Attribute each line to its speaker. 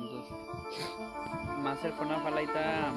Speaker 1: más Master Pernah Falaita.